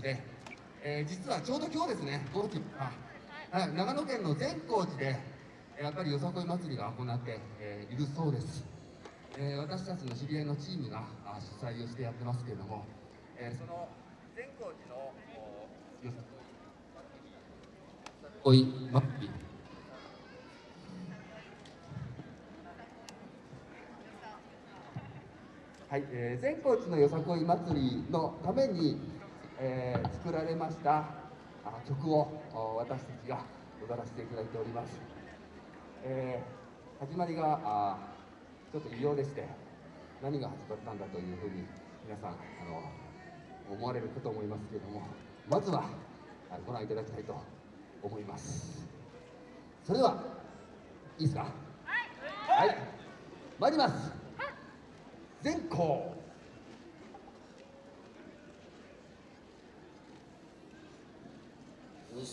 で、えー、実はちょうど今日ですね、この日あ、長野県の善光寺で、やっぱりよさこい祭りが行って、えー、いるそうです。えー、私たちの知り合いのチームが主催をしてやってますけれども、えー、その善光寺のよさこい祭りはい、えー、善光寺のよさこい祭りのために、えー、作られましたあ曲を私たちが踊らせていただいております、えー、始まりがあちょっと異様でして何が始まったんだというふうに皆さんあの思われるかと思いますけれどもまずはご覧いただきたいと思います。それではいいですか？はい、はい、参ります。全校うっ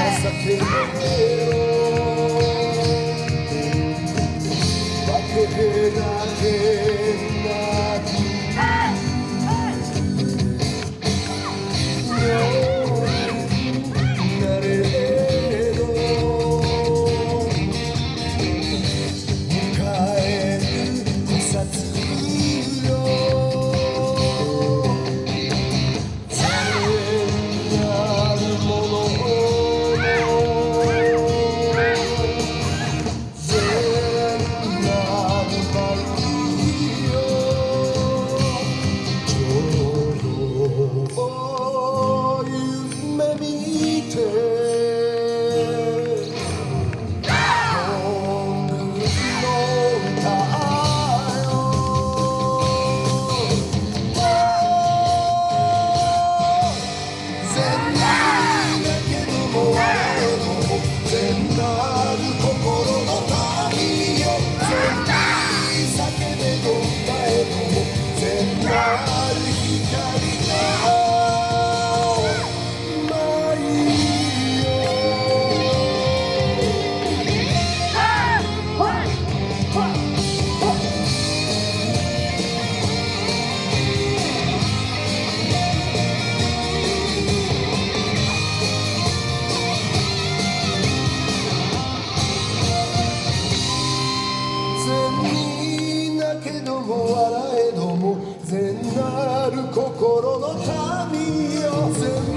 Essa feira る心の旅を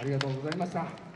ありがとうございました。